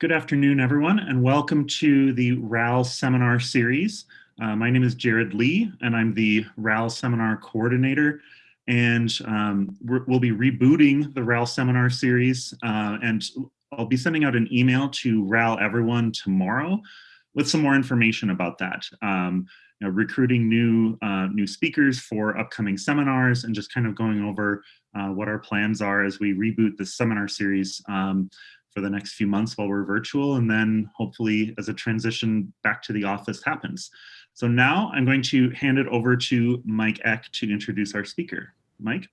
Good afternoon, everyone, and welcome to the RAL seminar series. Uh, my name is Jared Lee, and I'm the RAL seminar coordinator. And um, we'll be rebooting the RAL seminar series, uh, and I'll be sending out an email to RAL everyone tomorrow with some more information about that. Um, you know, recruiting new uh, new speakers for upcoming seminars and just kind of going over uh, what our plans are as we reboot the seminar series. Um, for the next few months while we're virtual and then hopefully as a transition back to the office happens. So now I'm going to hand it over to Mike Ek to introduce our speaker. Mike?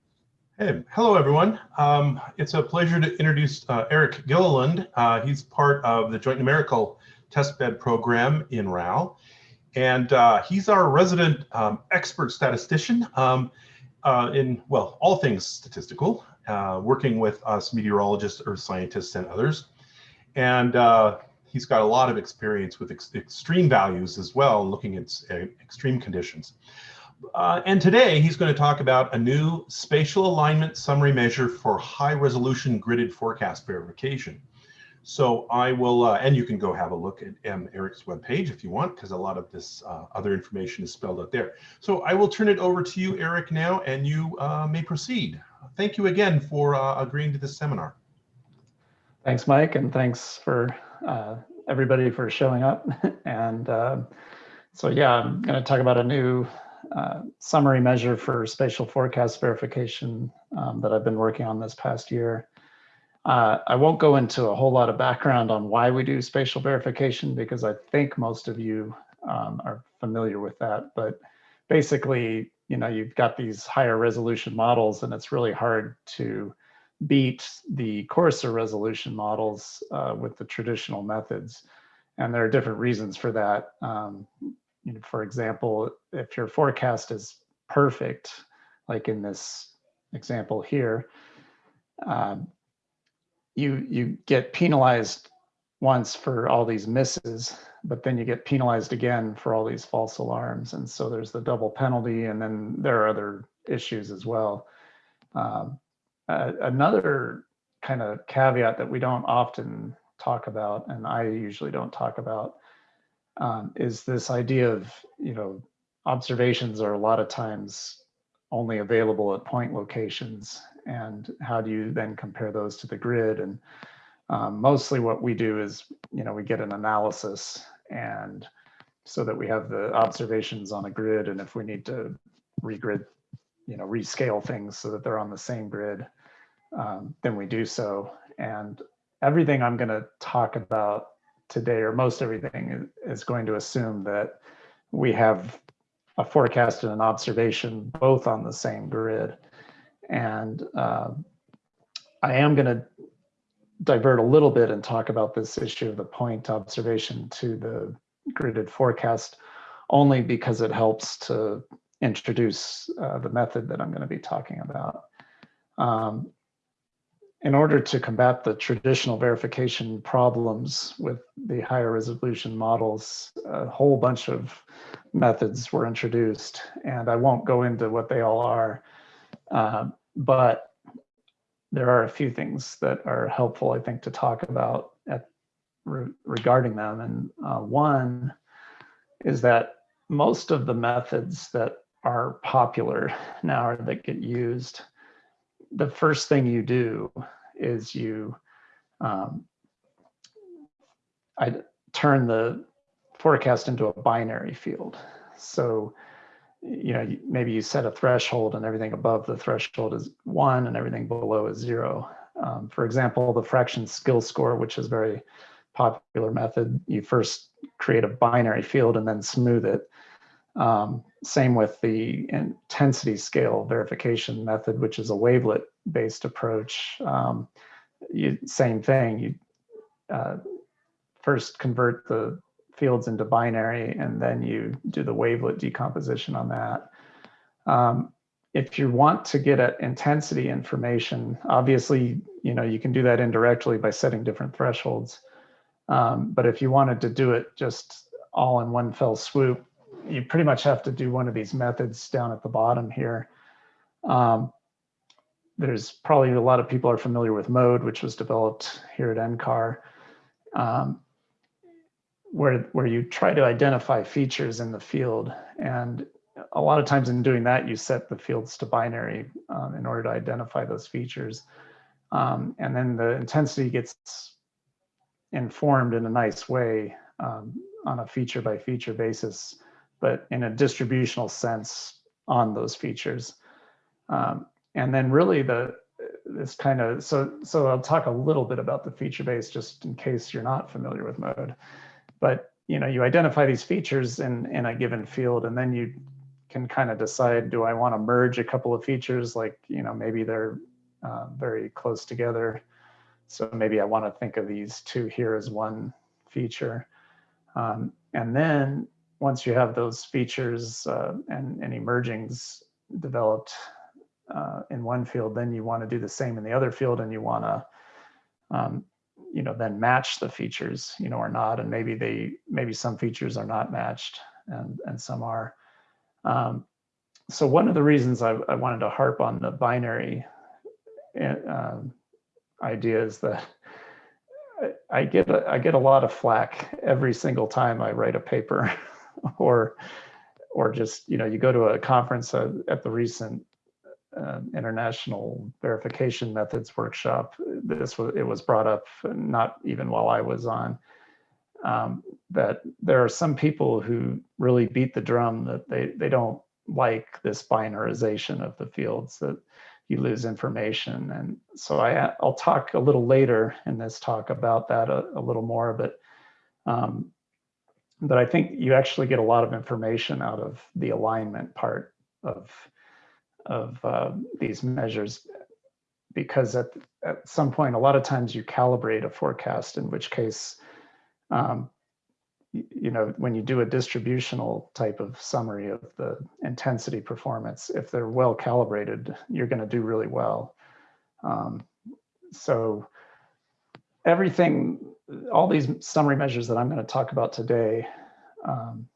Hey, hello everyone. Um, it's a pleasure to introduce uh, Eric Gilleland. Uh, he's part of the Joint Numerical Testbed Program in RAL. And uh, he's our resident um, expert statistician um, uh, in, well, all things statistical uh, working with us meteorologists, earth scientists, and others. And uh, he's got a lot of experience with ex extreme values as well, looking at extreme conditions. Uh, and today he's going to talk about a new spatial alignment summary measure for high resolution gridded forecast verification. So I will, uh, and you can go have a look at um, Eric's webpage if you want, because a lot of this uh, other information is spelled out there. So I will turn it over to you, Eric, now, and you uh, may proceed. Thank you again for uh, agreeing to this seminar. Thanks, Mike, and thanks for uh, everybody for showing up. and uh, so, yeah, I'm going to talk about a new summary measure for spatial forecast verification um, that I've been working on this past year. Uh, I won't go into a whole lot of background on why we do spatial verification because I think most of you um, are familiar with that. But basically, you know, you've got these higher resolution models and it's really hard to beat the coarser resolution models uh, with the traditional methods. And there are different reasons for that. Um, you know, for example, if your forecast is perfect, like in this example here, um, you you get penalized once for all these misses, but then you get penalized again for all these false alarms. And so there's the double penalty, and then there are other issues as well. Um, uh, another kind of caveat that we don't often talk about, and I usually don't talk about, um, is this idea of, you know, observations are a lot of times only available at point locations and how do you then compare those to the grid and um, mostly what we do is you know we get an analysis and so that we have the observations on a grid and if we need to regrid you know rescale things so that they're on the same grid um, then we do so. And everything i'm going to talk about today or most everything is going to assume that we have a forecast and an observation both on the same grid. And uh, I am going to divert a little bit and talk about this issue of the point observation to the gridded forecast only because it helps to introduce uh, the method that I'm going to be talking about. Um, in order to combat the traditional verification problems with the higher resolution models, a whole bunch of methods were introduced, and I won't go into what they all are. Um, but there are a few things that are helpful, I think, to talk about at, re regarding them. And uh, one is that most of the methods that are popular now or that get used, the first thing you do is you um, I turn the forecast into a binary field. So you know, maybe you set a threshold and everything above the threshold is one and everything below is zero. Um, for example, the fraction skill score, which is very popular method, you first create a binary field and then smooth it. Um, same with the intensity scale verification method, which is a wavelet based approach. Um, you, same thing, you uh, first convert the fields into binary, and then you do the wavelet decomposition on that. Um, if you want to get at intensity information, obviously, you know, you can do that indirectly by setting different thresholds. Um, but if you wanted to do it just all in one fell swoop, you pretty much have to do one of these methods down at the bottom here. Um, there's probably a lot of people are familiar with mode, which was developed here at NCAR. um, where, where you try to identify features in the field. And a lot of times in doing that, you set the fields to binary um, in order to identify those features. Um, and then the intensity gets informed in a nice way um, on a feature by feature basis, but in a distributional sense on those features. Um, and then really the this kind of so so I'll talk a little bit about the feature base just in case you're not familiar with mode. But you know you identify these features in in a given field, and then you can kind of decide do I want to merge a couple of features like you know maybe they're uh, very close together. So maybe I want to think of these two here as one feature. Um, and then once you have those features uh, and any mergings developed uh, in one field, then you want to do the same in the other field and you want to, um, you know, then match the features, you know, or not. And maybe they, maybe some features are not matched and, and some are. Um, so one of the reasons I, I wanted to harp on the binary um, idea is that I get a, I get a lot of flack every single time I write a paper or or just you know you go to a conference at the recent uh, international verification methods workshop this was it was brought up not even while I was on um, that there are some people who really beat the drum that they they don't like this binarization of the fields that you lose information. And so I, I'll talk a little later in this talk about that a, a little more, but um, but I think you actually get a lot of information out of the alignment part of of uh, these measures because at, at some point, a lot of times you calibrate a forecast, in which case um, you know, when you do a distributional type of summary of the intensity performance, if they're well calibrated, you're going to do really well. Um, so everything, all these summary measures that I'm going to talk about today um,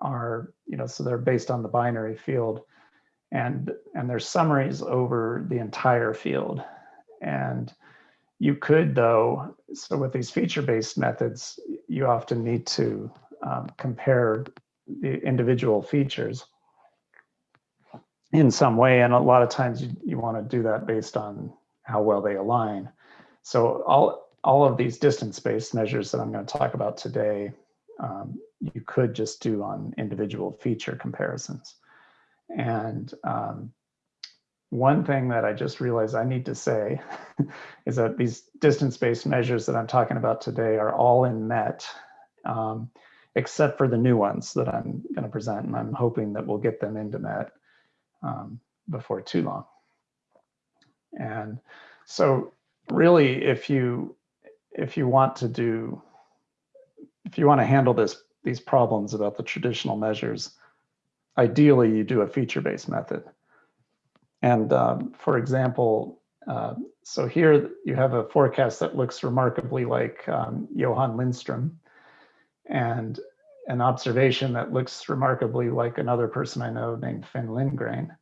are, you know, so they're based on the binary field and, and there's summaries over the entire field. And you could though, so with these feature-based methods, you often need to um, compare the individual features in some way. And a lot of times you, you want to do that based on how well they align. So all, all of these distance-based measures that I'm going to talk about today, um, you could just do on individual feature comparisons. And um, one thing that I just realized I need to say is that these distance-based measures that I'm talking about today are all in MET, um, except for the new ones that I'm going to present, and I'm hoping that we'll get them into MET um, before too long. And so really, if you if you want to do, if you want to handle this these problems about the traditional measures, ideally you do a feature-based method. And um, for example, uh, so here you have a forecast that looks remarkably like um, Johan Lindström and an observation that looks remarkably like another person I know named Finn Lindgren.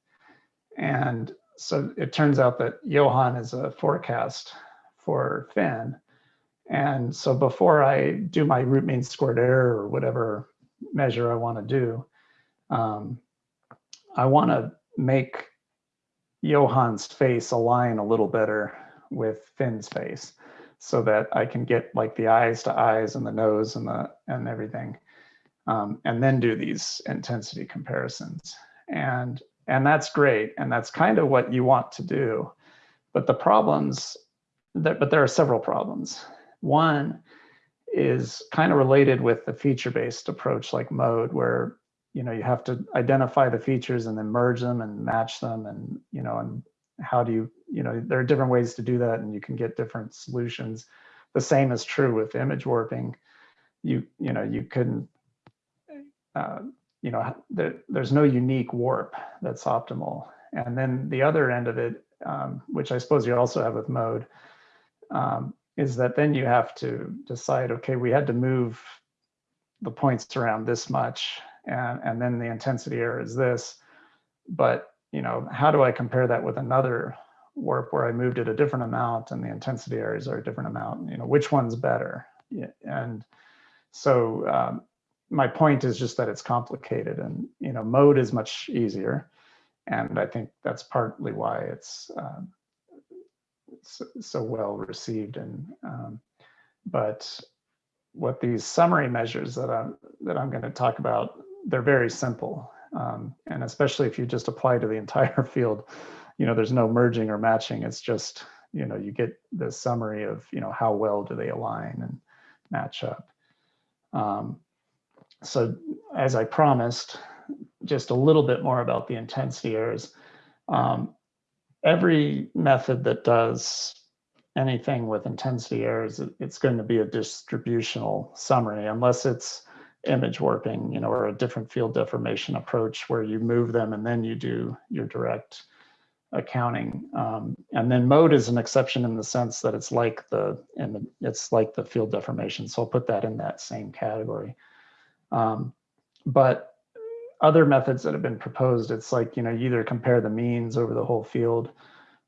And so it turns out that Johan is a forecast for Finn. And so before I do my root mean squared error or whatever measure I want to do, um, I want to make Johan's face align a little better with Finn's face so that I can get like the eyes to eyes and the nose and the and everything. Um, and then do these intensity comparisons. And and that's great. And that's kind of what you want to do. But the problems that but there are several problems. One is kind of related with the feature-based approach like mode where you know, you have to identify the features and then merge them and match them and, you know, and how do you, you know, there are different ways to do that and you can get different solutions. The same is true with image warping. You, you know, you couldn't, uh, you know, there, there's no unique warp that's optimal. And then the other end of it, um, which I suppose you also have with mode, um, is that then you have to decide, okay, we had to move the points around this much and, and then the intensity error is this. But, you know, how do I compare that with another warp where I moved it a different amount and the intensity errors are a different amount? You know, which one's better? and so um, my point is just that it's complicated and, you know, mode is much easier. And I think that's partly why it's um, so, so well received and um, but what these summary measures that I'm that I'm going to talk about they're very simple. Um, and especially if you just apply to the entire field you know there's no merging or matching. It's just you know you get the summary of you know how well do they align and match up. Um, so as I promised just a little bit more about the intensity errors. Um, every method that does anything with intensity errors, it's going to be a distributional summary unless it's image warping, you know, or a different field deformation approach where you move them and then you do your direct accounting. Um, and then mode is an exception in the sense that it's like the, and it's like the field deformation. So I'll put that in that same category. Um, but other methods that have been proposed, it's like, you know, you either compare the means over the whole field.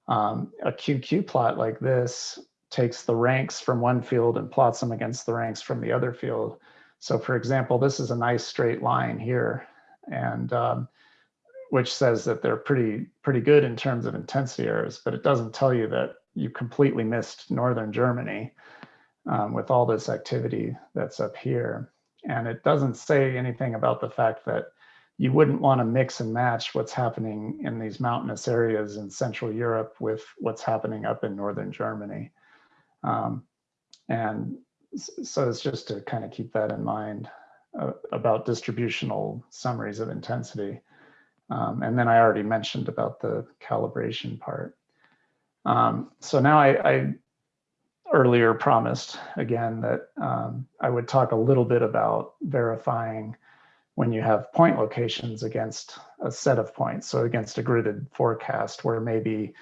Um, a QQ plot like this takes the ranks from one field and plots them against the ranks from the other field. So for example, this is a nice straight line here, and um, which says that they're pretty, pretty good in terms of intensity errors, but it doesn't tell you that you completely missed Northern Germany um, with all this activity that's up here. And it doesn't say anything about the fact that you wouldn't want to mix and match what's happening in these mountainous areas in Central Europe with what's happening up in Northern Germany. Um, and so it's just to kind of keep that in mind uh, about distributional summaries of intensity. Um, and then I already mentioned about the calibration part. Um, so now I, I, earlier promised again that um, I would talk a little bit about verifying when you have point locations against a set of points. So against a gridded forecast where maybe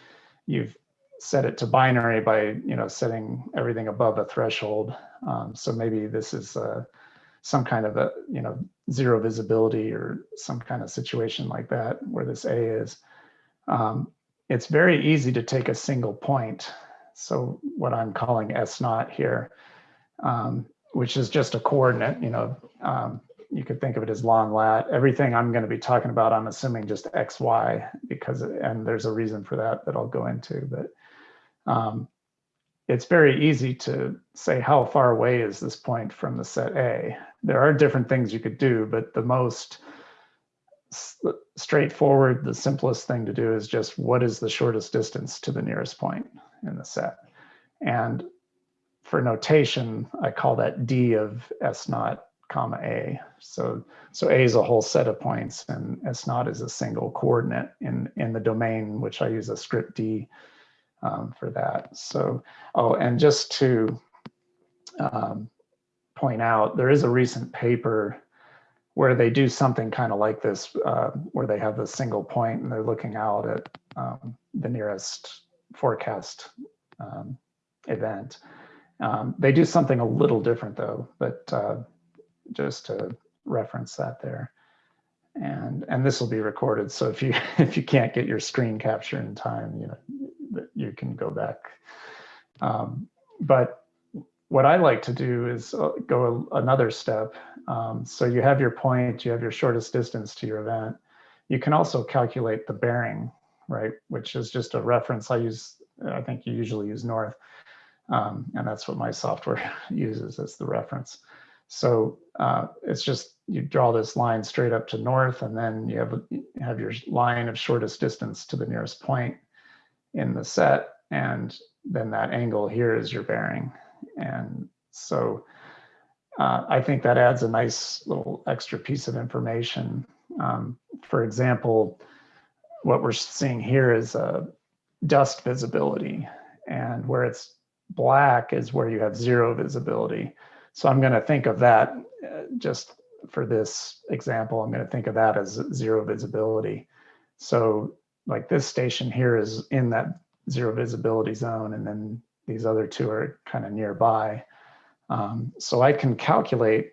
you've set it to binary by you know setting everything above a threshold. Um, so maybe this is uh, some kind of a you know zero visibility or some kind of situation like that where this A is. Um, it's very easy to take a single point. So what I'm calling S naught here, um, which is just a coordinate, you know, um, you could think of it as long lat. Everything I'm going to be talking about, I'm assuming just X, Y, because, and there's a reason for that that I'll go into, but um, it's very easy to say how far away is this point from the set A. There are different things you could do, but the most straightforward, the simplest thing to do is just what is the shortest distance to the nearest point in the set. And for notation, I call that D of S naught comma A. So, so A is a whole set of points and S naught is a single coordinate in, in the domain, which I use a script D um, for that. So, oh, and just to um, point out, there is a recent paper where they do something kind of like this, uh, where they have a single point and they're looking out at um, the nearest forecast um, event. Um, they do something a little different though, but uh, just to reference that there. And, and this will be recorded. So if you if you can't get your screen capture in time, you know, you can go back. Um, but what I like to do is uh, go another step. Um, so you have your point, you have your shortest distance to your event. You can also calculate the bearing, right? Which is just a reference I use, I think you usually use north. Um, and that's what my software uses as the reference. So uh, it's just you draw this line straight up to north and then you have, you have your line of shortest distance to the nearest point in the set. And then that angle here is your bearing. And so uh, I think that adds a nice little extra piece of information. Um, for example, what we're seeing here is a dust visibility and where it's black is where you have zero visibility. So I'm going to think of that uh, just for this example, I'm going to think of that as zero visibility. So like this station here is in that zero visibility zone, and then these other two are kind of nearby. Um, so I can calculate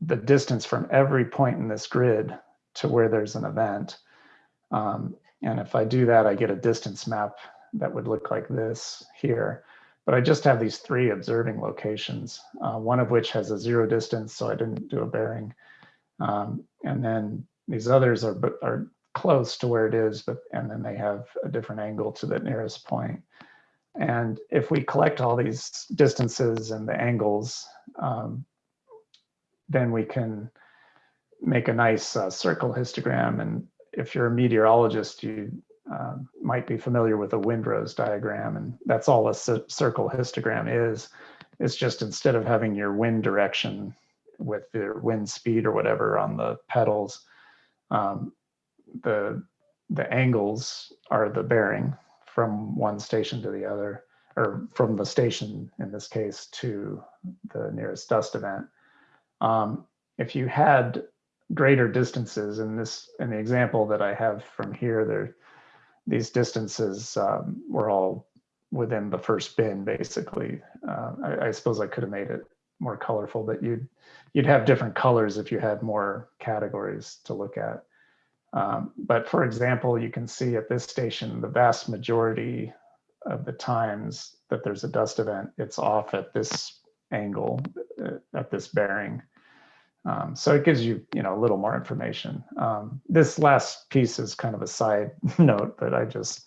the distance from every point in this grid to where there's an event. Um, and if I do that, I get a distance map that would look like this here. But I just have these three observing locations, uh, one of which has a zero distance, so I didn't do a bearing. Um, and then these others are, are close to where it is, but and then they have a different angle to the nearest point. And if we collect all these distances and the angles, um, then we can make a nice uh, circle histogram. And if you're a meteorologist, you uh, might be familiar with a windrose diagram, and that's all a circle histogram is. It's just instead of having your wind direction with your wind speed or whatever on the pedals, um, the the angles are the bearing from one station to the other, or from the station in this case to the nearest dust event. Um, if you had greater distances in this, in the example that I have from here, there, these distances um, were all within the first bin, basically. Uh, I, I, suppose I could have made it more colorful, but you'd you'd have different colors if you had more categories to look at. Um, but for example, you can see at this station, the vast majority of the times that there's a dust event, it's off at this angle, uh, at this bearing. Um, so it gives you, you know, a little more information. Um, this last piece is kind of a side note, but I just,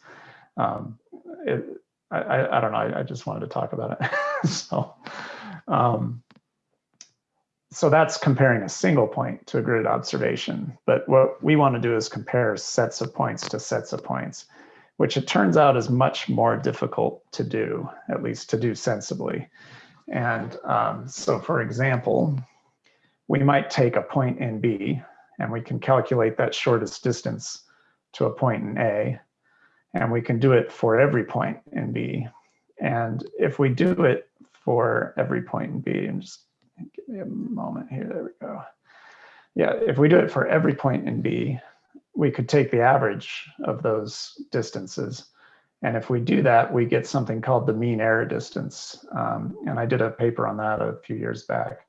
um, it, I, I, don't know, I, I, just wanted to talk about it. so, um, so that's comparing a single point to a grid observation. But what we want to do is compare sets of points to sets of points, which it turns out is much more difficult to do, at least to do sensibly. And um, so for example, we might take a point in B and we can calculate that shortest distance to a point in A. And we can do it for every point in B. And if we do it for every point in B, and just Give me a moment here. There we go. Yeah, if we do it for every point in B, we could take the average of those distances. And if we do that, we get something called the mean error distance. Um, and I did a paper on that a few years back.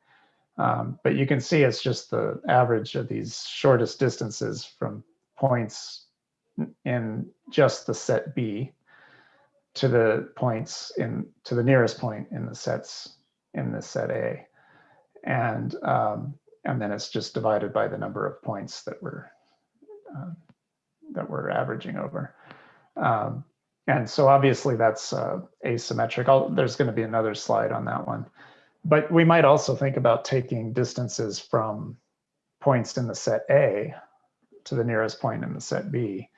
Um, but you can see it's just the average of these shortest distances from points in just the set B to the points in to the nearest point in the sets in the set A and um, and then it's just divided by the number of points that we're uh, that we're averaging over. Um, and so obviously that's uh, asymmetric. I'll, there's going to be another slide on that one. But we might also think about taking distances from points in the set A to the nearest point in the set B.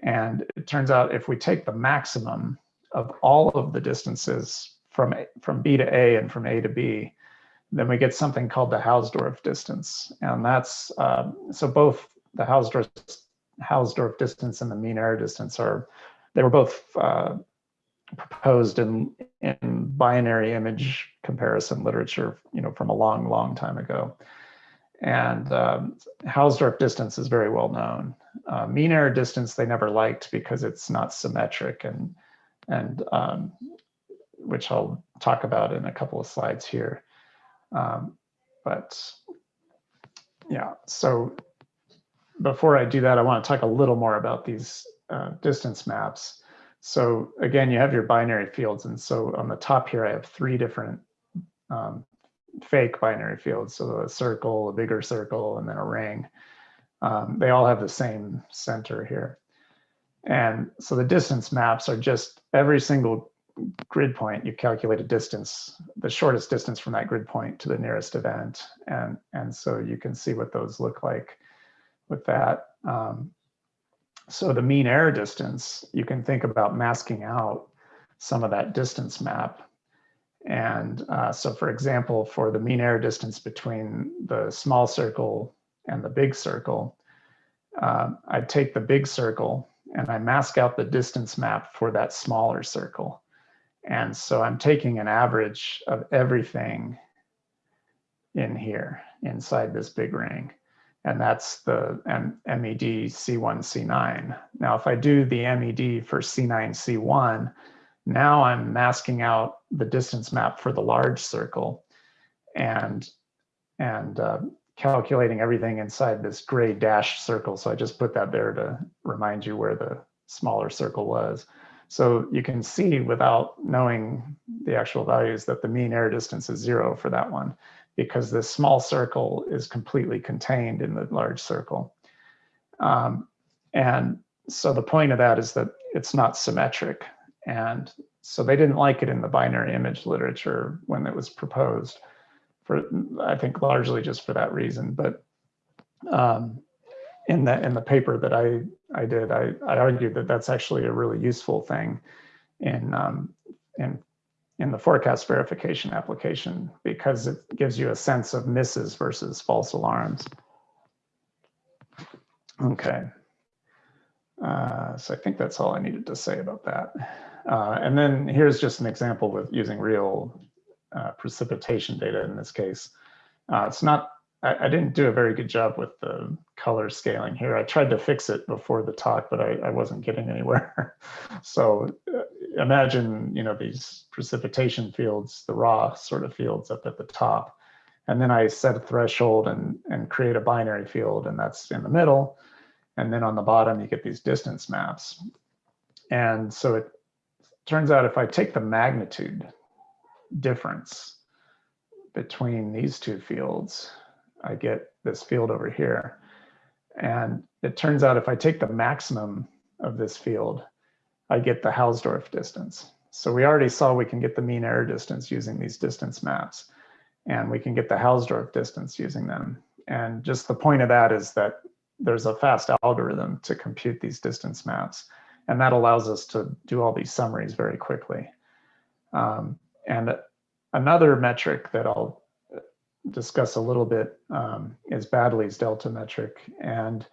And it turns out if we take the maximum of all of the distances from, from B to A and from A to B, then we get something called the Hausdorff distance. And that's, uh, so both the Hausdorff, Hausdorff distance and the mean error distance are, they were both uh, proposed in, in binary image comparison literature, you know, from a long, long time ago. And um, Hausdorff distance is very well known. Uh, mean error distance they never liked because it's not symmetric and, and um, which I'll talk about in a couple of slides here. Um, but yeah, so before I do that, I want to talk a little more about these uh, distance maps. So again, you have your binary fields. And so on the top here, I have three different um, fake binary fields. So a circle, a bigger circle, and then a ring. Um, they all have the same center here. And so the distance maps are just every single grid point, you calculate a distance, the shortest distance from that grid point to the nearest event. And, and so you can see what those look like with that. Um, so the mean error distance, you can think about masking out some of that distance map. And uh, so for example, for the mean error distance between the small circle and the big circle, uh, I'd take the big circle and I mask out the distance map for that smaller circle. And so I'm taking an average of everything in here inside this big ring. And that's the MED C1, C9. Now, if I do the MED for C9, C1, now I'm masking out the distance map for the large circle and, and uh, calculating everything inside this gray dashed circle. So I just put that there to remind you where the smaller circle was. So you can see without knowing the actual values that the mean error distance is zero for that one because this small circle is completely contained in the large circle. Um, and so the point of that is that it's not symmetric. And so they didn't like it in the binary image literature when it was proposed for, I think largely just for that reason. But um, in the in the paper that I I did, I, I argued that that's actually a really useful thing in um, in in the forecast verification application because it gives you a sense of misses versus false alarms. Okay. Uh, so I think that's all I needed to say about that. Uh, and then here's just an example with using real uh, precipitation data in this case. Uh, it's not I, I, didn't do a very good job with the color scaling here. I tried to fix it before the talk, but I, I wasn't getting anywhere. so uh, imagine, you know, these precipitation fields, the raw sort of fields up at the top. And then I set a threshold and, and create a binary field, and that's in the middle. And then on the bottom, you get these distance maps. And so it turns out if I take the magnitude difference between these two fields, I get this field over here. And it turns out if I take the maximum of this field, I get the Hausdorff distance. So we already saw we can get the mean error distance using these distance maps, and we can get the Hausdorff distance using them. And just the point of that is that there's a fast algorithm to compute these distance maps, and that allows us to do all these summaries very quickly. Um, and another metric that I'll discuss a little bit um, is Baddeley's delta metric. And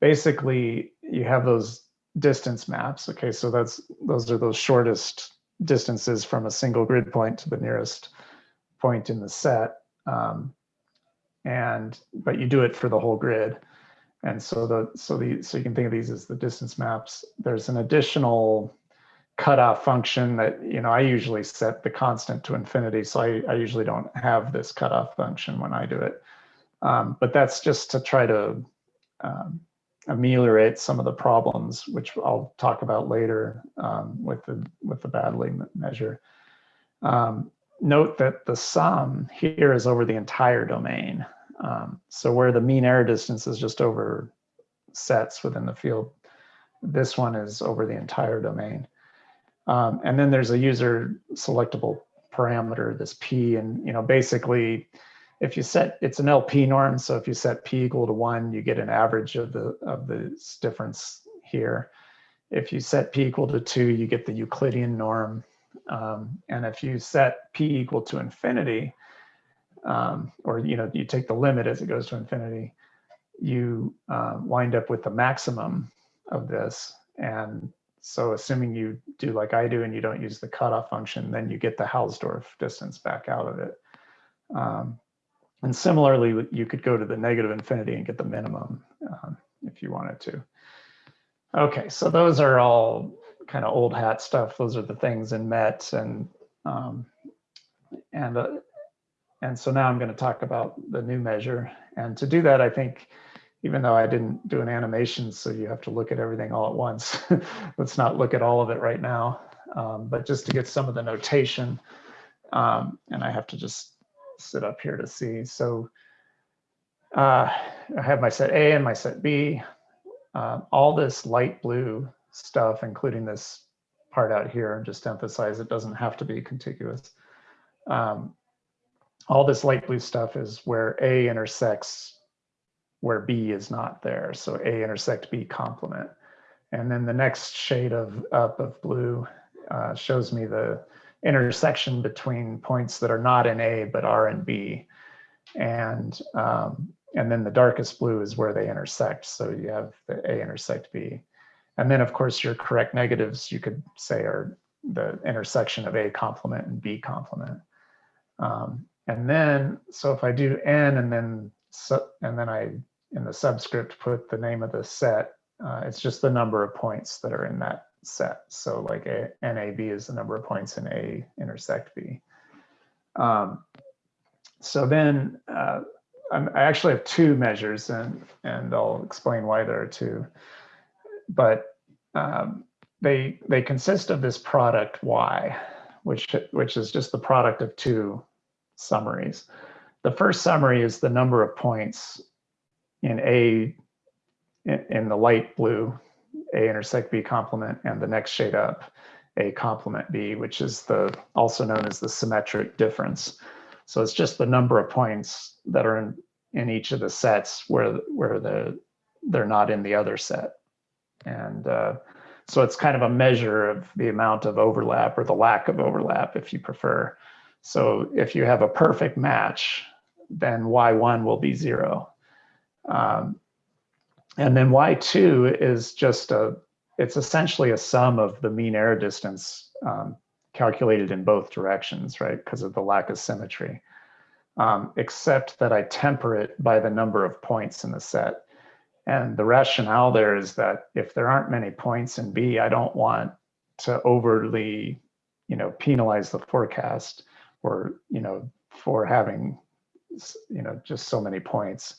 basically you have those distance maps. Okay, so that's those are those shortest distances from a single grid point to the nearest point in the set. Um, and but you do it for the whole grid. And so the so the so you can think of these as the distance maps. There's an additional cutoff function that, you know, I usually set the constant to infinity. So I, I usually don't have this cutoff function when I do it. Um, but that's just to try to um, ameliorate some of the problems, which I'll talk about later um, with the with the Baddeley measure. Um, note that the sum here is over the entire domain. Um, so where the mean error distance is just over sets within the field, this one is over the entire domain. Um, and then there's a user selectable parameter, this P, and you know, basically, if you set, it's an LP norm. So if you set P equal to one, you get an average of the of the difference here. If you set P equal to two, you get the Euclidean norm. Um, and if you set P equal to infinity, um, or you know, you take the limit as it goes to infinity, you uh, wind up with the maximum of this. And so assuming you do like I do and you don't use the cutoff function, then you get the Hausdorff distance back out of it. Um, and similarly, you could go to the negative infinity and get the minimum um, if you wanted to. Okay, so those are all kind of old hat stuff. Those are the things in MET and um, and uh, and so now I'm going to talk about the new measure. And to do that, I think even though I didn't do an animation, so you have to look at everything all at once. Let's not look at all of it right now, um, but just to get some of the notation, um, and I have to just sit up here to see. So uh, I have my set A and my set B. Uh, all this light blue stuff, including this part out here, just to emphasize it doesn't have to be contiguous. Um, all this light blue stuff is where A intersects where B is not there. So A intersect B complement. And then the next shade of up of blue uh, shows me the intersection between points that are not in A but are in B. And, um, and then the darkest blue is where they intersect. So you have the A intersect B. And then of course your correct negatives you could say are the intersection of A complement and B complement. Um, and then, so if I do N and then so, and then I, in the subscript, put the name of the set. Uh, it's just the number of points that are in that set. So like a, NAB is the number of points in A intersect B. Um, so then uh, i actually have two measures and, and I'll explain why there are two. But um, they they consist of this product y, which which is just the product of two summaries. The first summary is the number of points in A in, the light blue, A intersect B complement, and the next shade up, A complement B, which is the also known as the symmetric difference. So it's just the number of points that are in, in each of the sets where where the they're not in the other set. And uh, so it's kind of a measure of the amount of overlap or the lack of overlap, if you prefer. So if you have a perfect match, then Y1 will be zero. Um, and then Y2 is just a, it's essentially a sum of the mean error distance um, calculated in both directions, right? Because of the lack of symmetry, um, except that I temper it by the number of points in the set. And the rationale there is that if there aren't many points in B, I don't want to overly, you know, penalize the forecast or, you know, for having, you know, just so many points.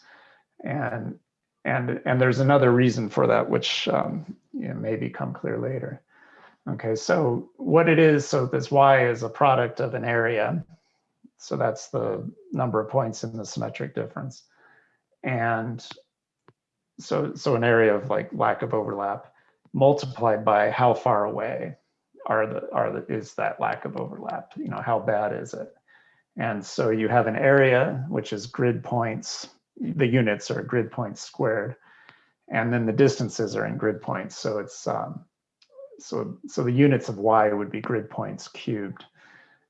And and and there's another reason for that, which um, you know, may become clear later. Okay, so what it is, so this y is a product of an area. So that's the number of points in the symmetric difference. And so so an area of like lack of overlap multiplied by how far away are the are the is that lack of overlap you know how bad is it and so you have an area which is grid points the units are grid points squared and then the distances are in grid points so it's um, so so the units of y would be grid points cubed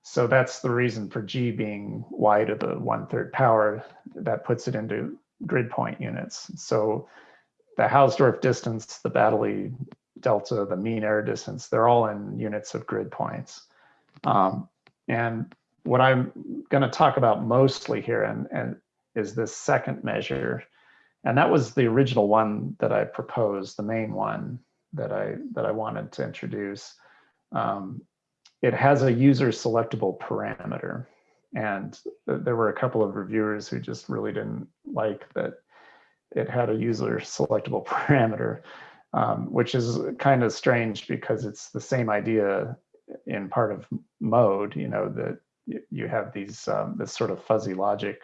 so that's the reason for g being y to the one third power that puts it into grid point units. So the Hausdorff distance, the Baddeley delta, the mean error distance, they're all in units of grid points. Um, and what I'm going to talk about mostly here and, and is this second measure. And that was the original one that I proposed, the main one that I that I wanted to introduce. Um, it has a user selectable parameter. And th there were a couple of reviewers who just really didn't like that it had a user selectable parameter, um, which is kind of strange because it's the same idea in part of mode, you know, that you have these um, this sort of fuzzy logic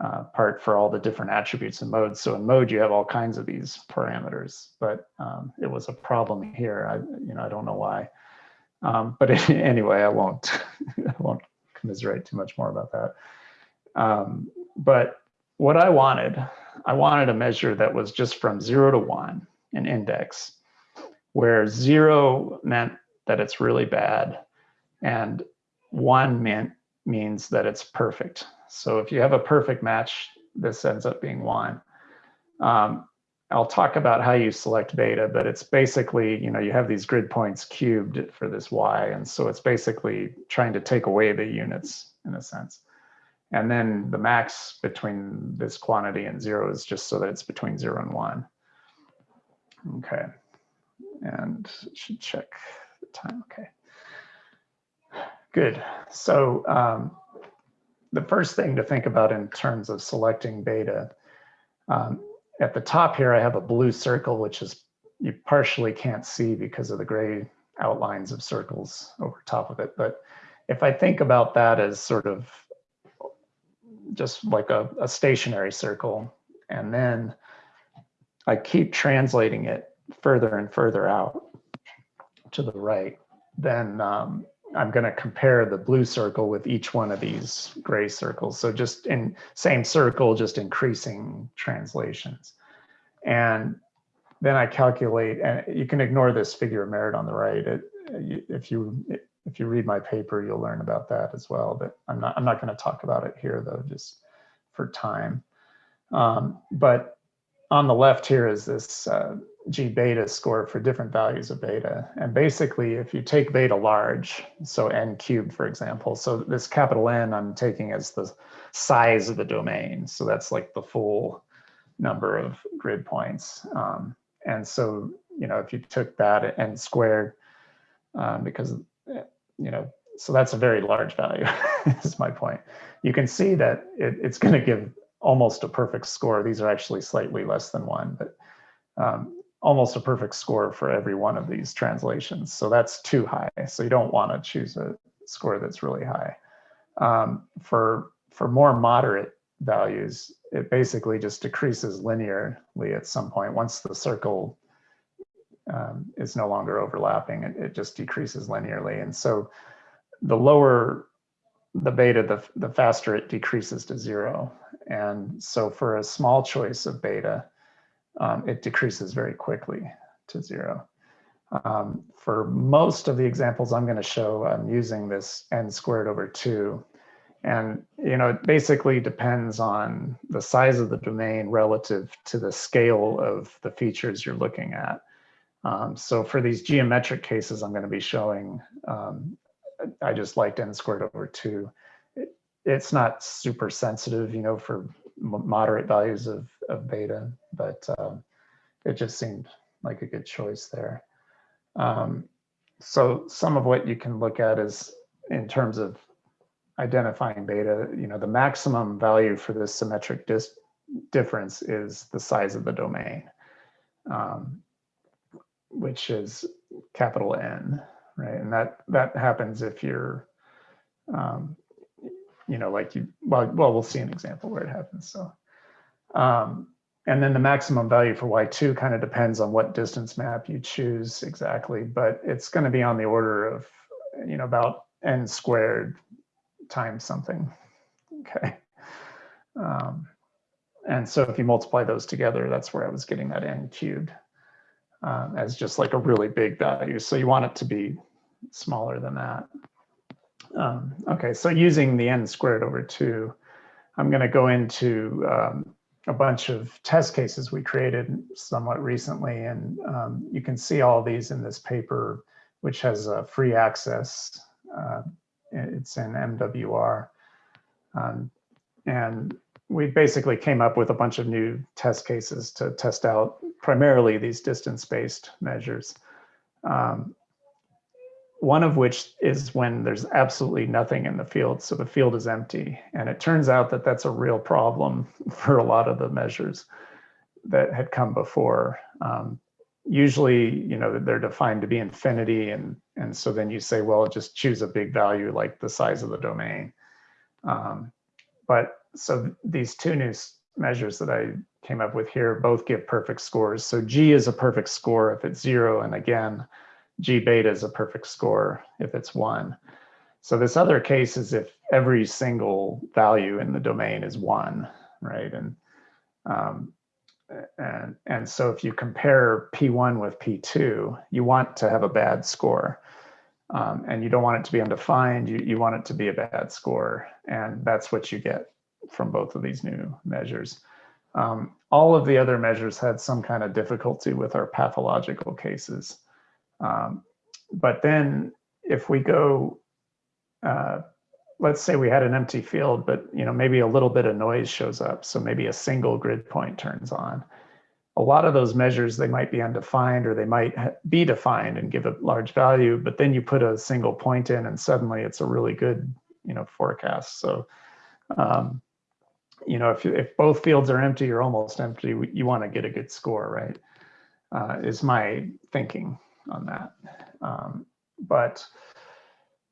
uh, part for all the different attributes and modes. So in mode, you have all kinds of these parameters, but um, it was a problem here. I, you know, I don't know why. Um, but anyway, I won't, I won't commiserate too much more about that. Um, but what I wanted, I wanted a measure that was just from zero to one, an index, where zero meant that it's really bad and one meant means that it's perfect. So if you have a perfect match, this ends up being one. Um, I'll talk about how you select beta, but it's basically, you know, you have these grid points cubed for this y. And so it's basically trying to take away the units in a sense. And then the max between this quantity and zero is just so that it's between zero and one. Okay. And should check the time. Okay. Good. So um, the first thing to think about in terms of selecting beta um, at the top here, I have a blue circle, which is you partially can't see because of the gray outlines of circles over top of it. But if I think about that as sort of just like a, a stationary circle, and then I keep translating it further and further out to the right, then um, I'm going to compare the blue circle with each one of these gray circles. So just in same circle, just increasing translations. And then I calculate, and you can ignore this figure of merit on the right. It, if you if you read my paper, you'll learn about that as well. But I'm not I'm not going to talk about it here though, just for time. Um, but on the left here is this uh, G beta score for different values of beta. And basically, if you take beta large, so n cubed, for example, so this capital N I'm taking as the size of the domain. So that's like the full number of grid points. Um, and so, you know, if you took that n squared, um, because, you know, so that's a very large value, is my point. You can see that it, it's going to give almost a perfect score. These are actually slightly less than one, but um, almost a perfect score for every one of these translations. So that's too high. So you don't want to choose a score that's really high. Um, for, for more moderate values, it basically just decreases linearly at some point. Once the circle um, is no longer overlapping, it, it just decreases linearly. And so the lower the beta, the, the faster it decreases to zero. And so for a small choice of beta, um, it decreases very quickly to zero. Um, for most of the examples I'm going to show, I'm using this n squared over 2. And you know, it basically depends on the size of the domain relative to the scale of the features you're looking at. Um, so for these geometric cases I'm going to be showing, um, I just liked n squared over 2. It, it's not super sensitive, you know, for moderate values of, of beta, but um, it just seemed like a good choice there. Um, so some of what you can look at is in terms of identifying beta, you know, the maximum value for this symmetric dis difference is the size of the domain, um, which is capital N, right? And that that happens if you're, um, you know, like you, well, well, we'll see an example where it happens. So, um, and then the maximum value for Y2 kind of depends on what distance map you choose exactly, but it's going to be on the order of, you know, about n squared times something. Okay. Um, and so if you multiply those together, that's where I was getting that n cubed um, as just like a really big value. So you want it to be smaller than that. Um, okay, so using the n squared over 2, I'm going to go into um, a bunch of test cases we created somewhat recently, and um, you can see all these in this paper, which has a free access. Uh, it's in MWR. Um, and we basically came up with a bunch of new test cases to test out primarily these distance-based measures. Um, one of which is when there's absolutely nothing in the field. So the field is empty. And it turns out that that's a real problem for a lot of the measures that had come before. Um, usually, you know, they're defined to be infinity. And, and so then you say, well, just choose a big value like the size of the domain. Um, but so these two new measures that I came up with here both give perfect scores. So G is a perfect score if it's zero. And again, G beta is a perfect score if it's one. So this other case is if every single value in the domain is one, right? And um, and and so if you compare P1 with P2, you want to have a bad score. Um, and you don't want it to be undefined, you, you want it to be a bad score. And that's what you get from both of these new measures. Um, all of the other measures had some kind of difficulty with our pathological cases. Um, but then if we go, uh, let's say we had an empty field, but you know maybe a little bit of noise shows up. So maybe a single grid point turns on. A lot of those measures, they might be undefined or they might be defined and give a large value, but then you put a single point in and suddenly it's a really good you know, forecast. So, um, you know, if, if both fields are empty or almost empty, you want to get a good score, right? Uh, is my thinking on that. Um, but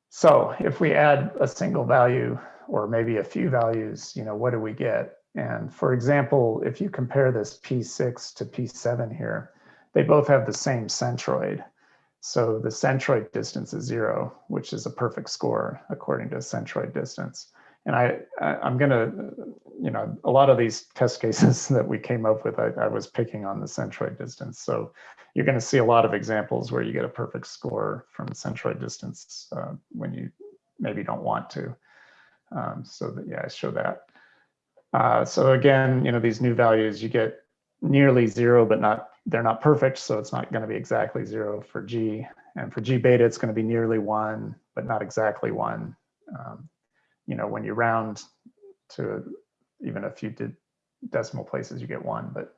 so if we add a single value or maybe a few values, you know, what do we get? And for example, if you compare this P6 to P7 here, they both have the same centroid. So the centroid distance is zero, which is a perfect score according to centroid distance. And I, I am gonna, you know, a lot of these test cases that we came up with, I, I was picking on the centroid distance. So you're gonna see a lot of examples where you get a perfect score from centroid distance uh, when you maybe don't want to. Um, so that, yeah, I show that. Uh, so again, you know, these new values, you get nearly zero, but not they're not perfect. So it's not going to be exactly zero for G. And for G beta, it's going to be nearly one, but not exactly one. Um, you know, when you round to even a few decimal places, you get one. But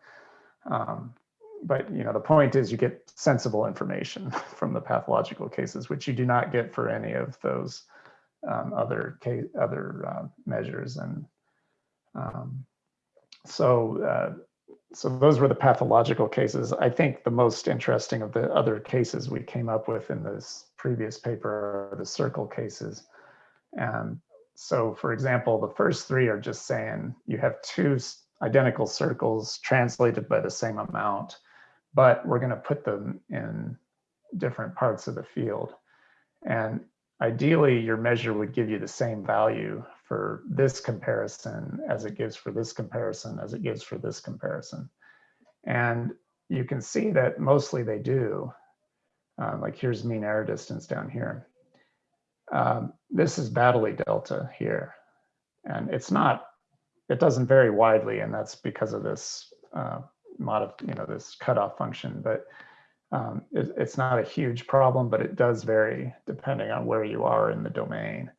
um, but you know, the point is you get sensible information from the pathological cases, which you do not get for any of those um, other case, other uh, measures. And um, so uh, so those were the pathological cases. I think the most interesting of the other cases we came up with in this previous paper are the circle cases. And so for example, the first three are just saying you have two identical circles translated by the same amount, but we're gonna put them in different parts of the field. And ideally your measure would give you the same value for this comparison as it gives for this comparison, as it gives for this comparison. And you can see that mostly they do. Um, like here's mean error distance down here. Um, this is Baddeley delta here. And it's not, it doesn't vary widely and that's because of this uh, mod, you know, this cutoff function, but um, it, it's not a huge problem, but it does vary depending on where you are in the domain.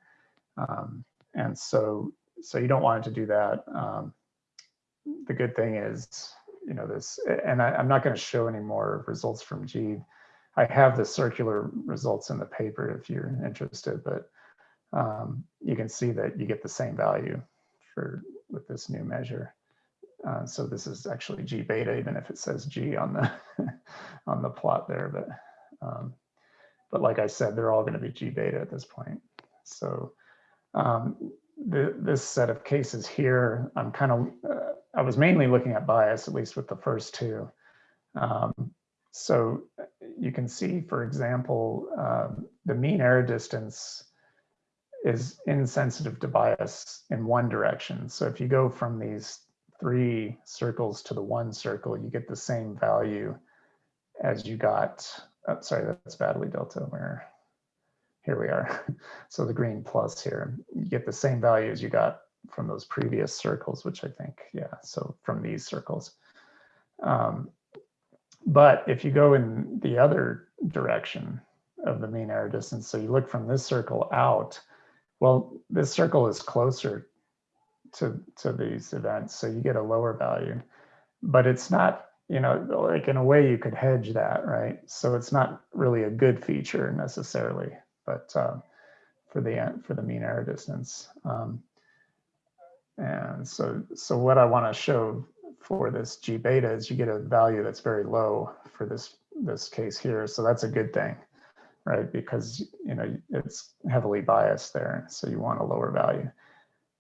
Um, and so, so you don't want it to do that. Um, the good thing is, you know, this, and I, I'm not going to show any more results from G. I have the circular results in the paper if you're interested, but um, you can see that you get the same value for with this new measure. Uh, so this is actually G beta, even if it says G on the on the plot there. But um, but like I said, they're all going to be G beta at this point. So um, the, this set of cases here, I'm kind of uh, I was mainly looking at bias, at least with the first two. Um, so you can see, for example, um, the mean error distance is insensitive to bias in one direction. So if you go from these three circles to the one circle, you get the same value as you got, oh, sorry, that's Baddeley delta where, here we are. So the green plus here, you get the same value as you got from those previous circles, which I think, yeah, so from these circles. Um, but if you go in the other direction of the mean error distance, so you look from this circle out, well, this circle is closer to, to these events, so you get a lower value. But it's not, you know, like in a way you could hedge that, right? So it's not really a good feature necessarily, but uh, for the for the mean error distance. Um, and so, so what I want to show for this G beta is you get a value that's very low for this this case here. So that's a good thing, right? Because you know it's heavily biased there, so you want a lower value.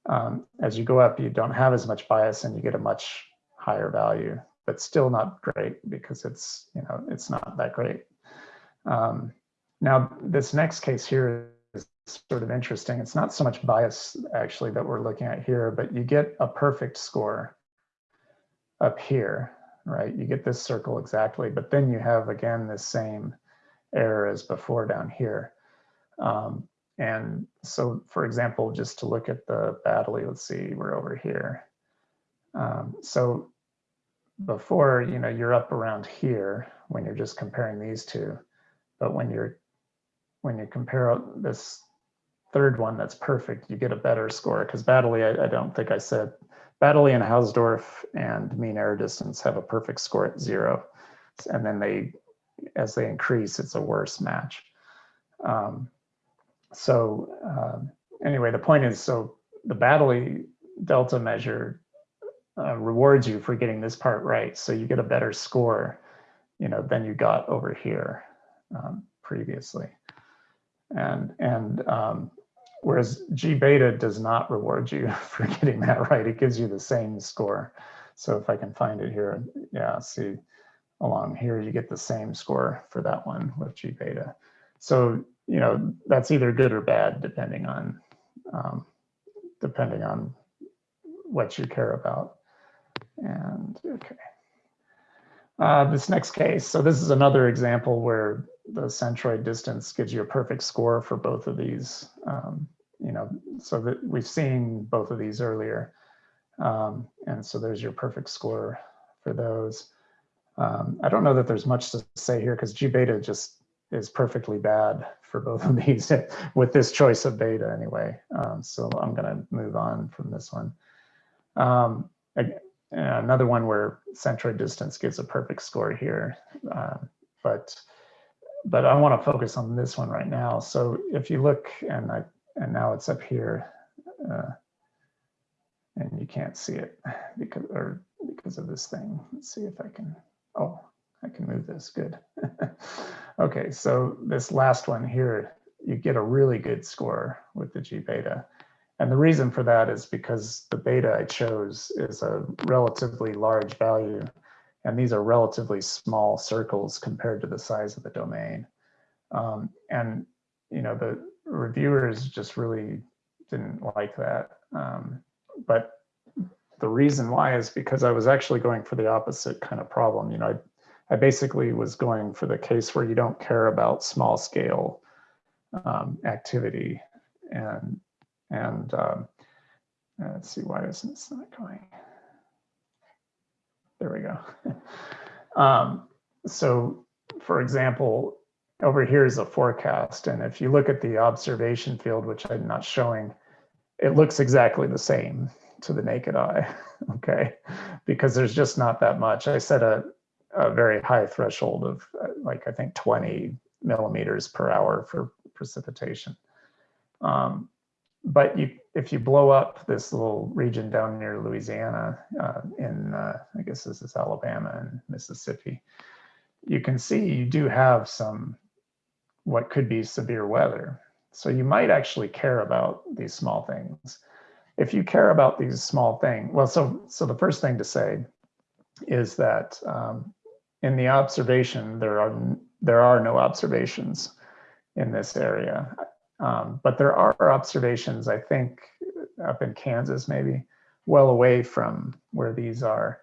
Um, as you go up, you don't have as much bias, and you get a much higher value, but still not great because it's you know it's not that great. Um, now this next case here is sort of interesting. It's not so much bias actually that we're looking at here, but you get a perfect score up here, right? You get this circle exactly, but then you have again the same error as before down here. Um, and so, for example, just to look at the Baddeley, let's see, we're over here. Um, so before, you know, you're up around here when you're just comparing these two, but when you're when you compare this third one that's perfect, you get a better score because Baddeley, I, I don't think I said Baddeley and Hausdorff and mean error distance have a perfect score at zero. And then they, as they increase, it's a worse match. Um, so um, anyway, the point is, so the Baddeley delta measure uh, rewards you for getting this part right. So you get a better score, you know, than you got over here um, previously. And, and um, whereas G beta does not reward you for getting that right. It gives you the same score. So if I can find it here, yeah, see along here, you get the same score for that one with G beta. So, you know, that's either good or bad, depending on, um, depending on what you care about. And okay. Uh, this next case, so this is another example where the centroid distance gives you a perfect score for both of these. Um, you know, so that we've seen both of these earlier. Um, and so there's your perfect score for those. Um, I don't know that there's much to say here because G beta just is perfectly bad for both of these with this choice of beta anyway. Um, so I'm going to move on from this one. Um, another one where centroid distance gives a perfect score here, uh, but but I want to focus on this one right now. So if you look, and I and now it's up here, uh, and you can't see it because, or because of this thing. Let's see if I can, oh, I can move this, good. okay, so this last one here, you get a really good score with the G beta. And the reason for that is because the beta I chose is a relatively large value, and these are relatively small circles compared to the size of the domain. Um, and, you know, the reviewers just really didn't like that. Um, but the reason why is because I was actually going for the opposite kind of problem. You know, I, I basically was going for the case where you don't care about small scale um, activity and and um, let's see why isn't this not going? There we go. Um, so for example over here is a forecast and if you look at the observation field which I'm not showing it looks exactly the same to the naked eye okay? Because there's just not that much. I set a, a very high threshold of uh, like I think 20 millimeters per hour for precipitation. Um, but you, if you blow up this little region down near Louisiana uh, in, uh, I guess this is Alabama and Mississippi, you can see you do have some what could be severe weather. So you might actually care about these small things. If you care about these small things, well, so so the first thing to say is that um, in the observation there are there are no observations in this area. Um, but there are observations, I think, up in Kansas, maybe, well away from where these are.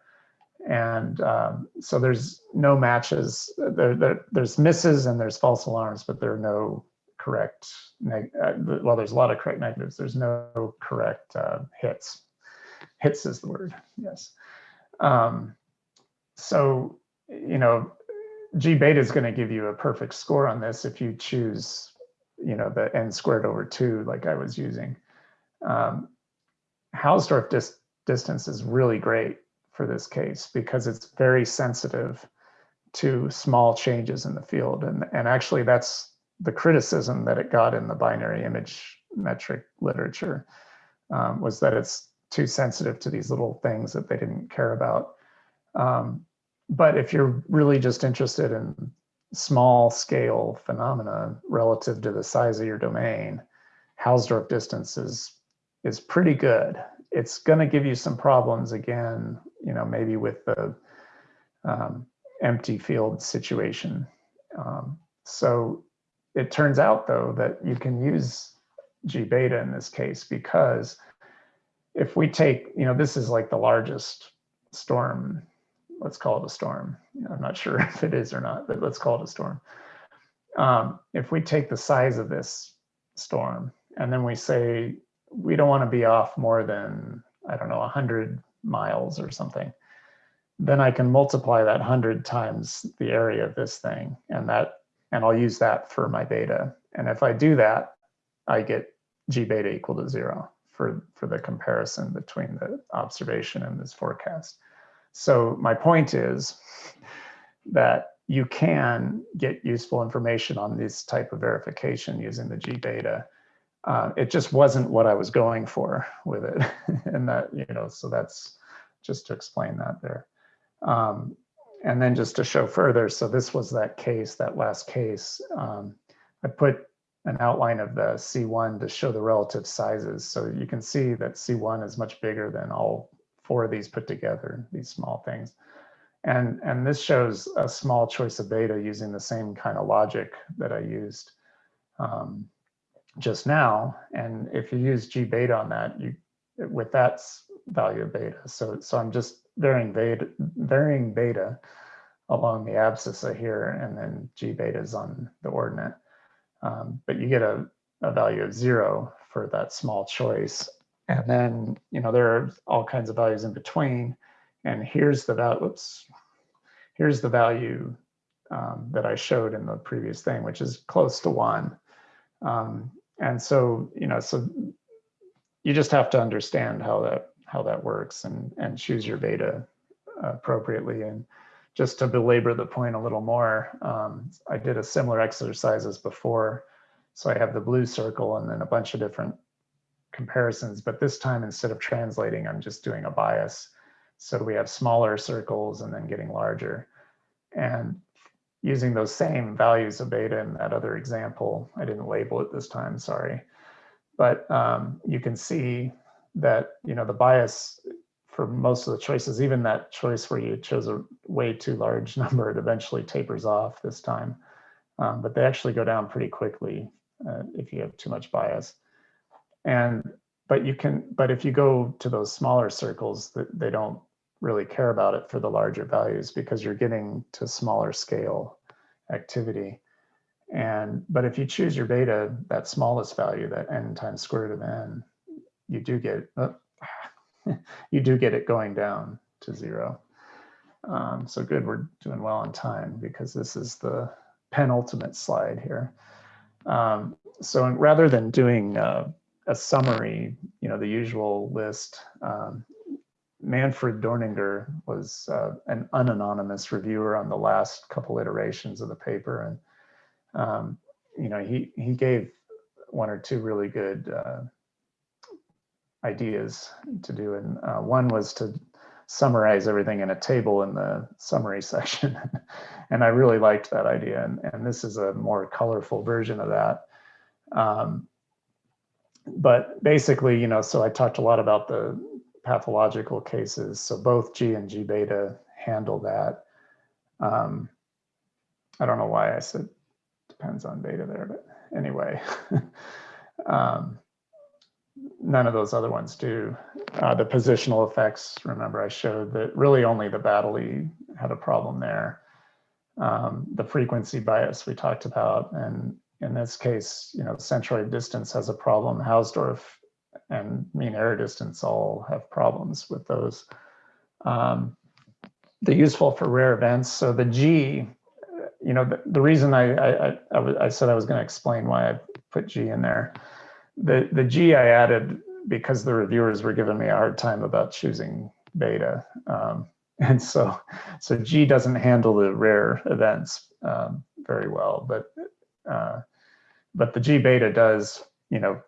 And um, so there's no matches, there, there, there's misses and there's false alarms, but there are no correct, uh, well, there's a lot of correct negatives. There's no correct uh, hits. Hits is the word, yes. Um, so, you know, G beta is going to give you a perfect score on this if you choose, you know, the n squared over two like I was using. Um, Hausdorff dis distance is really great for this case because it's very sensitive to small changes in the field. And, and actually that's the criticism that it got in the binary image metric literature um, was that it's too sensitive to these little things that they didn't care about. Um, but if you're really just interested in small scale phenomena relative to the size of your domain, Hausdorff distance is, is pretty good. It's going to give you some problems again, you know, maybe with the um, empty field situation. Um, so it turns out though that you can use G beta in this case because if we take, you know, this is like the largest storm let's call it a storm. I'm not sure if it is or not, but let's call it a storm. Um, if we take the size of this storm and then we say we don't want to be off more than, I don't know, 100 miles or something, then I can multiply that 100 times the area of this thing and that and I'll use that for my beta. And if I do that, I get G beta equal to zero for, for the comparison between the observation and this forecast. So my point is that you can get useful information on this type of verification using the GBeta. Uh, it just wasn't what I was going for with it. and that, you know, so that's just to explain that there. Um, and then just to show further, so this was that case, that last case. Um, I put an outline of the C1 to show the relative sizes. So you can see that C1 is much bigger than all four of these put together, these small things. And, and this shows a small choice of beta using the same kind of logic that I used um, just now. And if you use G beta on that, you with that value of beta. So, so I'm just varying beta, varying beta along the abscissa here, and then G beta is on the ordinate. Um, but you get a, a value of zero for that small choice. And then, you know, there are all kinds of values in between. And here's the value, whoops, here's the value um, that I showed in the previous thing, which is close to one. Um, and so, you know, so you just have to understand how that how that works and and choose your beta appropriately. And just to belabor the point a little more, um, I did a similar exercise as before. So I have the blue circle and then a bunch of different comparisons, but this time instead of translating, I'm just doing a bias. So we have smaller circles and then getting larger. And using those same values of beta in that other example, I didn't label it this time, sorry. But um, you can see that, you know, the bias for most of the choices, even that choice where you chose a way too large number, it eventually tapers off this time. Um, but they actually go down pretty quickly uh, if you have too much bias. And, but you can, but if you go to those smaller circles, that they don't really care about it for the larger values because you're getting to smaller scale activity. And, but if you choose your beta, that smallest value, that n times square root of n, you do get, uh, you do get it going down to zero. Um, so good, we're doing well on time because this is the penultimate slide here. Um, so rather than doing uh, a summary, you know, the usual list, um, Manfred Dorninger was uh, an unanonymous reviewer on the last couple iterations of the paper. And, um, you know, he, he gave one or two really good uh, ideas to do. And uh, one was to summarize everything in a table in the summary section. and I really liked that idea. And, and this is a more colorful version of that. Um, but basically, you know, so I talked a lot about the pathological cases. So both G and G beta handle that. Um, I don't know why I said depends on beta there, but anyway, um, none of those other ones do. Uh, the positional effects, remember I showed that really only the Baddeley had a problem there. Um, the frequency bias we talked about, and in this case, you know, centroid distance has a problem. Hausdorff and mean error distance all have problems with those. Um, the useful for rare events. So the G, you know, the, the reason I, I, I, I, said I was going to explain why I put G in there. The, the G I added because the reviewers were giving me a hard time about choosing beta. Um, and so, so G doesn't handle the rare events um, very well, but, uh, but the G beta does, you know,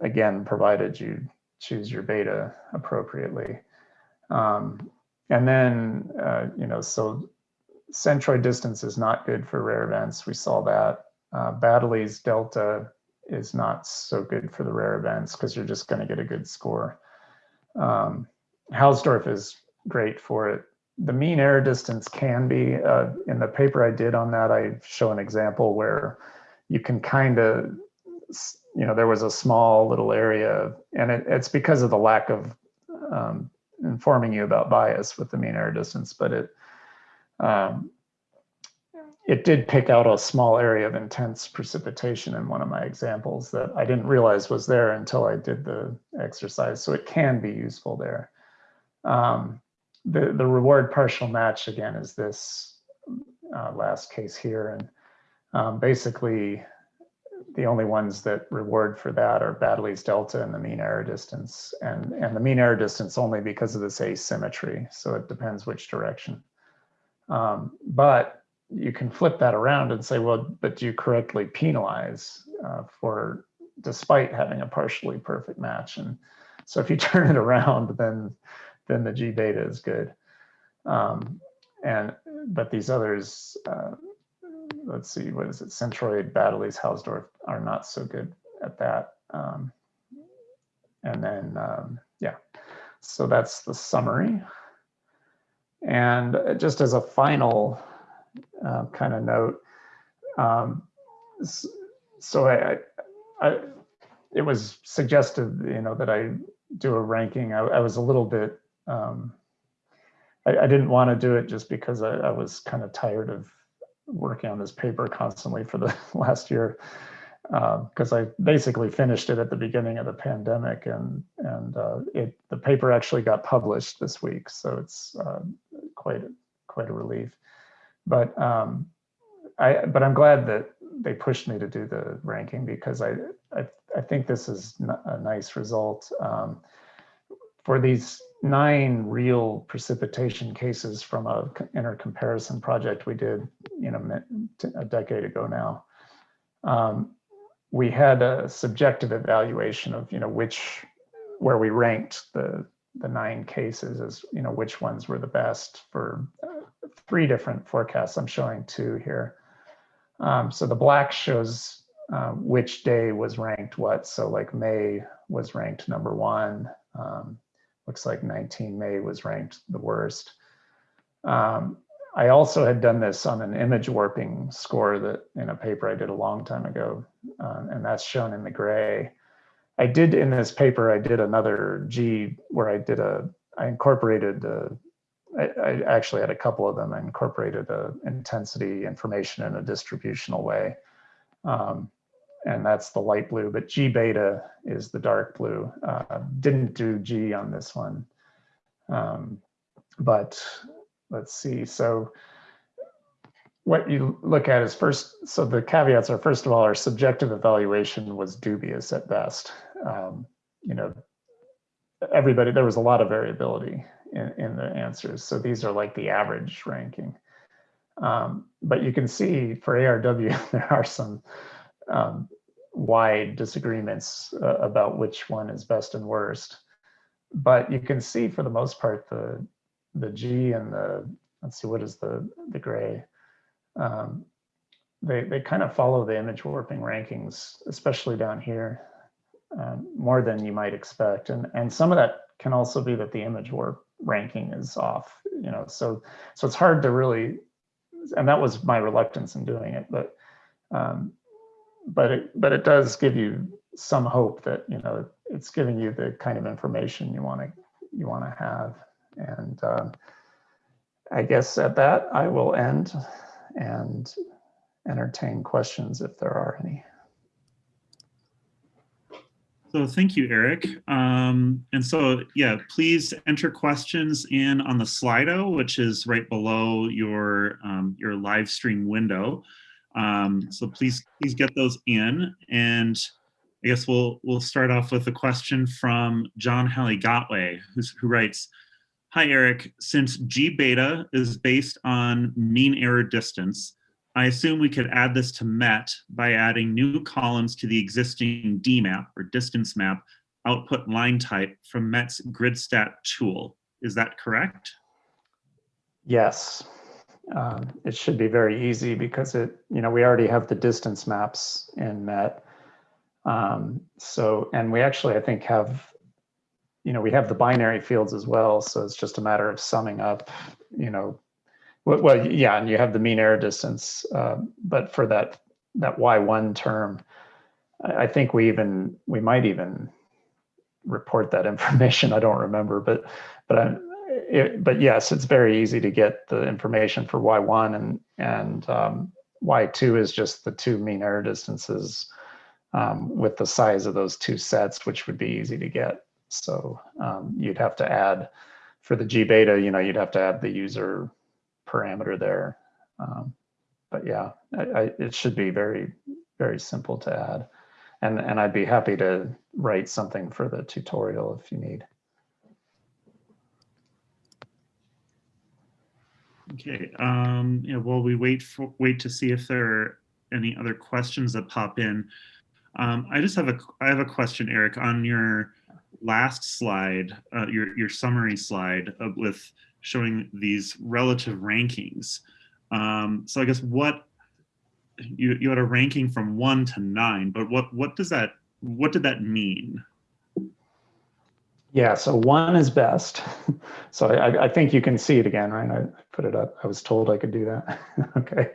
again, provided you choose your beta appropriately. Um, and then, uh, you know, so centroid distance is not good for rare events. We saw that. Uh, Baddeley's delta is not so good for the rare events because you're just going to get a good score. Um, Hausdorff is great for it. The mean error distance can be, uh, in the paper I did on that, I show an example where you can kind of you know, there was a small little area, and it, it's because of the lack of um, informing you about bias with the mean error distance, but it um, it did pick out a small area of intense precipitation in one of my examples that I didn't realize was there until I did the exercise. So it can be useful there. Um, the, the reward partial match again is this uh, last case here. And um, basically the only ones that reward for that are Baddeley's delta and the mean error distance. And, and the mean error distance only because of this asymmetry. So it depends which direction. Um, but you can flip that around and say, well, but do you correctly penalize uh, for despite having a partially perfect match? And so if you turn it around, then then the G beta is good. Um, and but these others, uh, let's see, what is it? Centroid, Baddeley's, Hausdorff are not so good at that. Um, and then, um, yeah, so that's the summary. And just as a final uh, kind of note, um, so I, I, it was suggested, you know, that I do a ranking. I, I was a little bit, um, I, I, didn't want to do it just because I, I was kind of tired of working on this paper constantly for the last year because uh, I basically finished it at the beginning of the pandemic and and uh, it the paper actually got published this week, so it's uh, quite a, quite a relief. But um, I but I'm glad that they pushed me to do the ranking because I I, I think this is a nice result um, for these nine real precipitation cases from a intercomparison project we did, you know, a decade ago now. Um, we had a subjective evaluation of, you know, which, where we ranked the the nine cases as, you know, which ones were the best for uh, three different forecasts. I'm showing two here. Um, so the black shows uh, which day was ranked what. So like May was ranked number one. Um, looks like 19 May was ranked the worst. Um, I also had done this on an image warping score that in a paper I did a long time ago, uh, and that's shown in the gray. I did in this paper, I did another G where I did a, I incorporated, uh, I, I actually had a couple of them. I incorporated a intensity information in a distributional way. Um, and that's the light blue, but G beta is the dark blue. Uh, didn't do G on this one. Um, but let's see. So what you look at is first, so the caveats are first of all, our subjective evaluation was dubious at best. Um, you know, everybody, there was a lot of variability in, in the answers. So these are like the average ranking. Um, but you can see for ARW, there are some um, wide disagreements uh, about which one is best and worst. But you can see for the most part, the, the G and the, let's see, what is the, the gray? Um, they, they kind of follow the image warping rankings, especially down here, um, more than you might expect. And, and some of that can also be that the image warp ranking is off, you know, so, so it's hard to really, and that was my reluctance in doing it, but, um, but it, but it does give you some hope that, you know, it's giving you the kind of information you want to, you want to have. And um, I guess at that, I will end and entertain questions if there are any. So thank you, Eric. Um, and so, yeah, please enter questions in on the Slido, which is right below your, um, your live stream window. Um, so please, please get those in. And I guess we'll, we'll start off with a question from John Halley Gotway, who writes, Hi, Eric. Since G beta is based on mean error distance, I assume we could add this to MET by adding new columns to the existing DMAP or distance map output line type from MET's GridStat tool. Is that correct? Yes, um, it should be very easy because it, you know, we already have the distance maps in MET. Um, so, and we actually, I think, have, you know, we have the binary fields as well. So it's just a matter of summing up, you know, well, well, yeah, and you have the mean error distance, uh, but for that that y1 term, I, think we even we might even report that information. I don't remember, but but I, it, but yes, it's very easy to get the information for y1 and and um, y2 is just the two mean error distances um, with the size of those two sets, which would be easy to get. So um, you'd have to add for the G beta, you know, you'd have to add the user parameter there. Um, but yeah, I, I, it should be very, very simple to add. And, and I'd be happy to write something for the tutorial if you need. Okay, um, while we wait for wait to see if there are any other questions that pop in. Um, I just have a I have a question, Eric, on your last slide, uh, your your summary slide with showing these relative rankings. Um, so I guess what you you had a ranking from one to nine, but what what does that what did that mean? Yeah, so one is best. So I, I think you can see it again, right? I put it up. I was told I could do that. okay.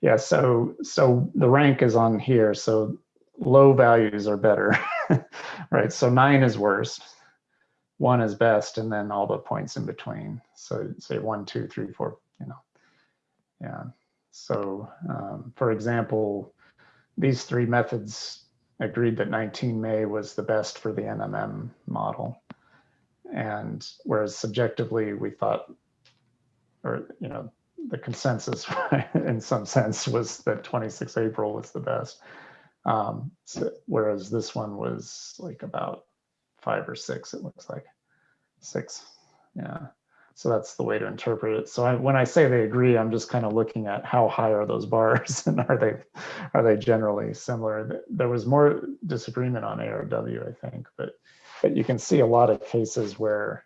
Yeah, so so the rank is on here. So low values are better, right? So nine is worst, one is best, and then all the points in between. So say one, two, three, four, you know. Yeah. So um, for example, these three methods agreed that 19 May was the best for the NMM model. And whereas subjectively we thought, or, you know, the consensus in some sense was that 26 April was the best. Um, so, whereas this one was like about five or six, it looks like six. Yeah. So that's the way to interpret it. So I, when I say they agree, I'm just kind of looking at how high are those bars and are they are they generally similar? There was more disagreement on ARW, I think, but but you can see a lot of cases where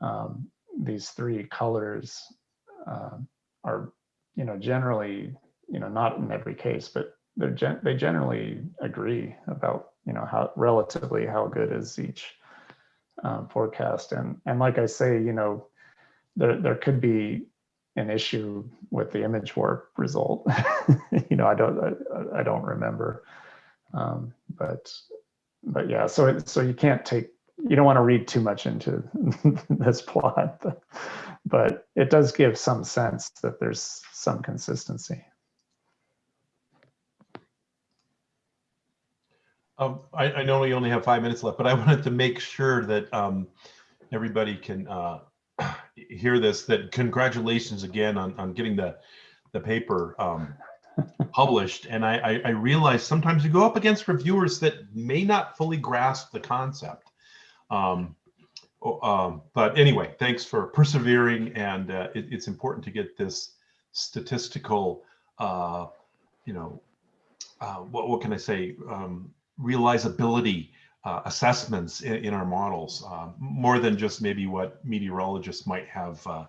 um, these three colors uh, are, you know, generally, you know, not in every case, but they're gen- they generally agree about, you know, how relatively how good is each um, forecast. And and like I say, you know, there there could be an issue with the image warp result. you know, I don't I, I don't remember, um, but but yeah. So it, so you can't take you don't want to read too much into this plot, but, it does give some sense that there's some consistency. Um, I, I know we only have five minutes left, but I wanted to make sure that um, everybody can uh, hear this, that congratulations again on, on getting the, the paper um, published. And I, I, I realize sometimes you go up against reviewers that may not fully grasp the concept. Um, um, but anyway, thanks for persevering. And uh, it, it's important to get this statistical, uh, you know, uh, what, what can I say, um, realizability uh, assessments in, in, our models, uh, more than just maybe what meteorologists might have uh,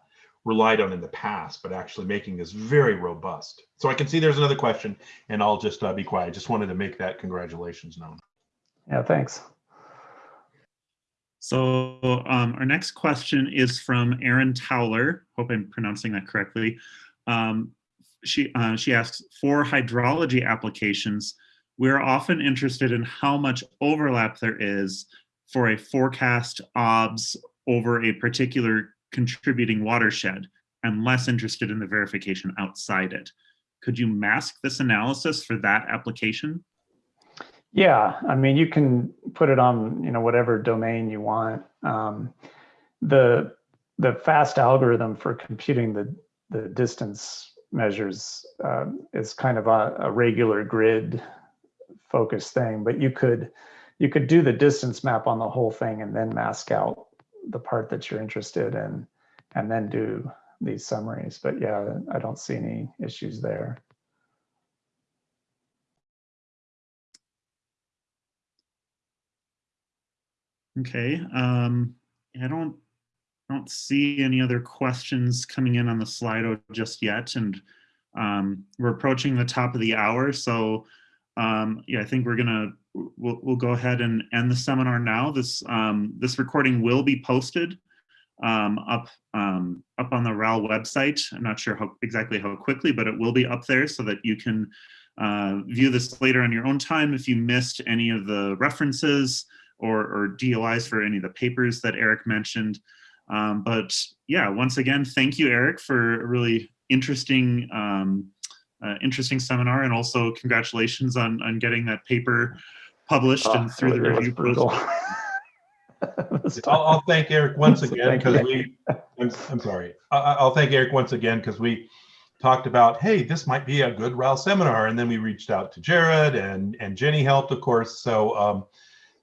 relied on in the past, but actually making this very robust. So I can see there's another question and I'll just uh, be quiet. I just wanted to make that congratulations known. Yeah, thanks. So um, our next question is from Erin Towler. Hope I'm pronouncing that correctly. Um, she, uh, she asks, for hydrology applications, we're often interested in how much overlap there is for a forecast OBS over a particular contributing watershed and less interested in the verification outside it. Could you mask this analysis for that application? Yeah, I mean, you can put it on, you know, whatever domain you want. Um, the the fast algorithm for computing the the distance measures uh, is kind of a, a regular grid focused thing, but you could you could do the distance map on the whole thing and then mask out the part that you're interested in and then do these summaries. But yeah, I don't see any issues there. Okay, um, I don't don't see any other questions coming in on the Slido just yet, and um, we're approaching the top of the hour, so um, yeah, I think we're gonna we'll, we'll go ahead and end the seminar now. This um, this recording will be posted um, up um, up on the RAL website. I'm not sure how exactly how quickly, but it will be up there so that you can uh, view this later on your own time if you missed any of the references or, or DOIs for any of the papers that Eric mentioned. Um, but yeah, once again, thank you, Eric, for a really interesting um, uh, interesting seminar, and also congratulations on on getting that paper published Oh, and through the review process. I'll, I'll thank Eric once again because we, I'm, I'm sorry. I, I- I'll thank Eric once again because we talked about, hey, this might be a good RAL seminar. And then we reached out to Jared and, and Jenny helped, of course. So um,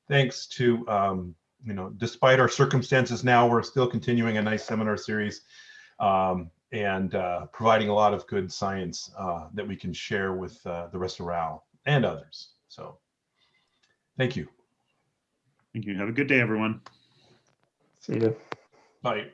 thanks to, um, you know, despite our circumstances now, we're still continuing a nice seminar series um, and uh, providing a lot of good science uh, that we can share with uh, the rest of RAL and others. So thank you. Thank you. Have a good day, everyone. See you. Bye.